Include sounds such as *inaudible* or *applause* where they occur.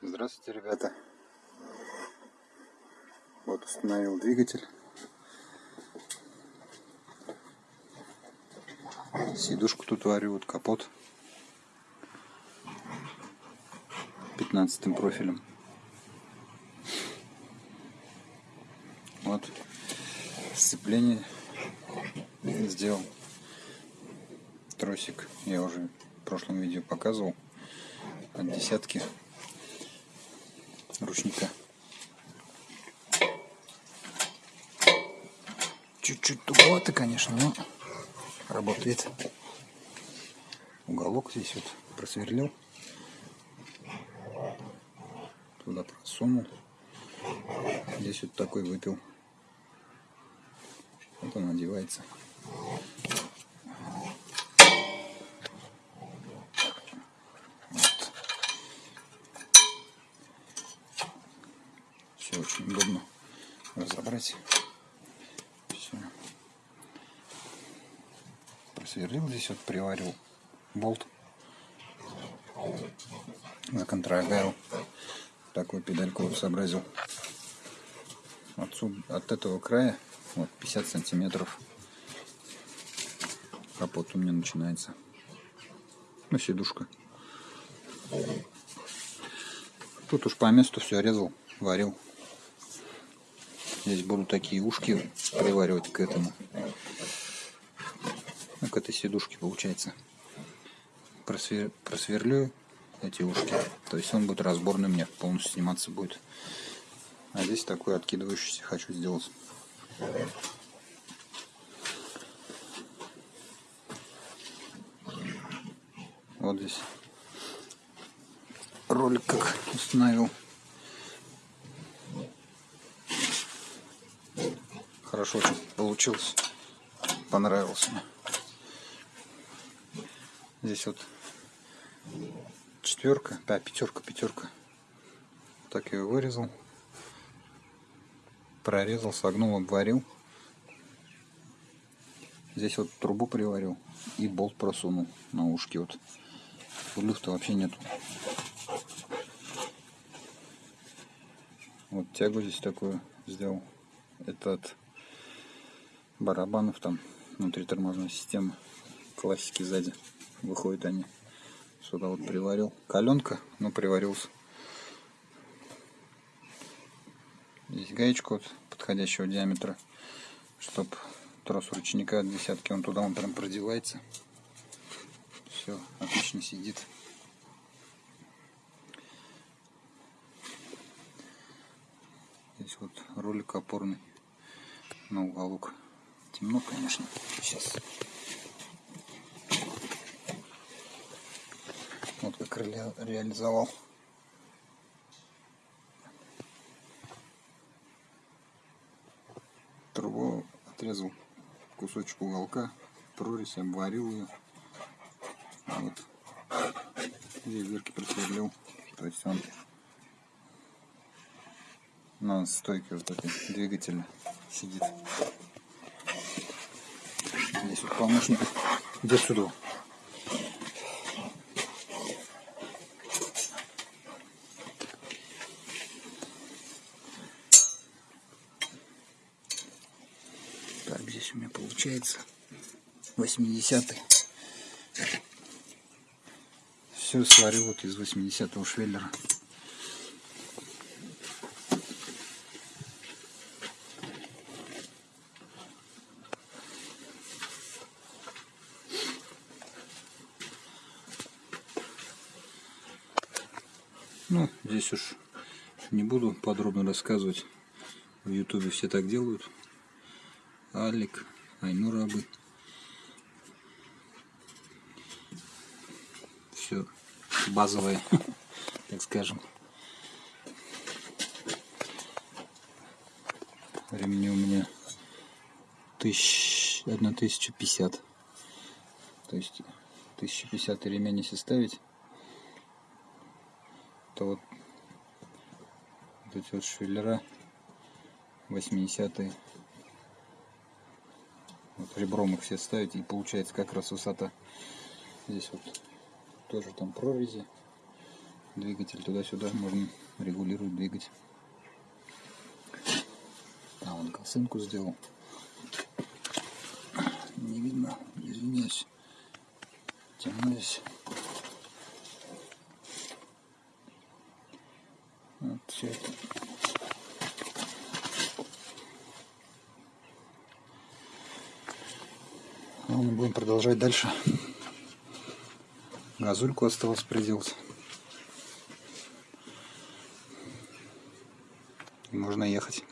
Здравствуйте, ребята. Вот установил двигатель. Сидушку тут варю, вот капот. 15 профилем. Вот сцепление сделал. Тросик я уже в прошлом видео показывал. От десятки ручника. Чуть-чуть туговато, конечно, но работает. Уголок здесь вот просверлил. Туда просунул. Здесь вот такой выпил. Вот он одевается. Все очень удобно разобрать. Все. Просверлил здесь, вот приварил болт на контрагайл. Такую педальку сообразил. Отсюда, от этого края вот 50 сантиметров капот у меня начинается. Ну, сидушка. Тут уж по месту все резал, варил. Здесь буду такие ушки приваривать к этому. Ну, к этой сидушке получается. Просвер... Просверлю эти ушки. То есть он будет разборный мне, полностью сниматься будет. А здесь такой откидывающийся хочу сделать. Вот здесь ролик как установил. Хорошо получилось. Понравился мне. Здесь вот четверка, да, пятерка, пятерка. Так его вырезал. Прорезал, согнул, обварил. Здесь вот трубу приварил и болт просунул на ушки. Вот люфта вообще нету. Вот тягу здесь такую сделал. Это от барабанов там внутри тормозной системы. Классики сзади выходят они. Сюда вот приварил. Каленка, но приварился. Здесь гаечка вот подходящего диаметра, чтобы трос ручника от десятки, он туда он прям продевается. Все, отлично сидит. Здесь вот ролик опорный на уголок. Темно, конечно. Сейчас. Вот как ре реализовал. Трубу отрезал кусочек уголка, прорезь, обварил ее. Вот. Здесь дырки просверлил. То есть он на стойке вот этой двигателя сидит. Здесь вот помощник. Иди сюда. Так, здесь у меня получается 80 -й. Все сварю вот из 80-го швеллера. Ну, здесь уж не буду подробно рассказывать. В ютубе все так делают. Алик, Айнур Абы. Все базовое, *laughs* так скажем. Ремни у меня тысяч, 1050. То есть 1050 ремень если ставить, то вот, вот эти вот швеллера 80 -е. вот ребром их все ставить и получается как раз высота здесь вот тоже там прорези двигатель туда-сюда можно регулировать двигатель. А, он косынку сделал. Не видно, извиняюсь. Темно здесь. Вот все это. Ладно, будем продолжать дальше. Газульку осталось приделать. И можно ехать.